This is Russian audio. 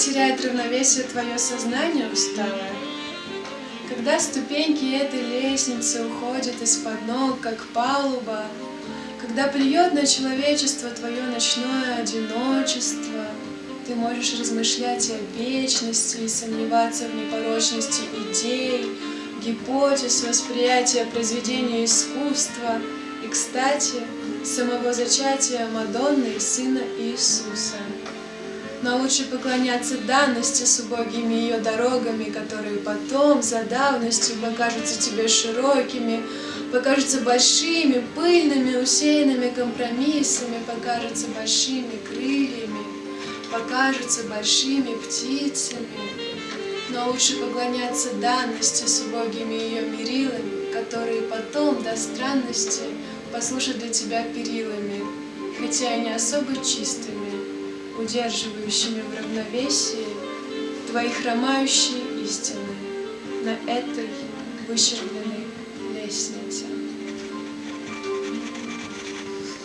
теряет равновесие твое сознание усталое, когда ступеньки этой лестницы уходят из-под ног, как палуба, когда плюет на человечество твое ночное одиночество, ты можешь размышлять о вечности и сомневаться в непорочности идей, гипотез, восприятия произведения искусства и, кстати, самого зачатия Мадонны и Сына Иисуса. Но лучше поклоняться данности с убогими ее дорогами, которые потом, за давностью, покажутся тебе широкими, покажутся большими, пыльными, усеянными компромиссами, покажутся большими крыльями, покажутся большими птицами. Но лучше поклоняться данности с убогими ее мерилами, которые потом, до странности, послужат для тебя перилами, хотя и не особо чистыми, удерживающими в равновесии твои хромающие истины на этой выщербленной лестнице.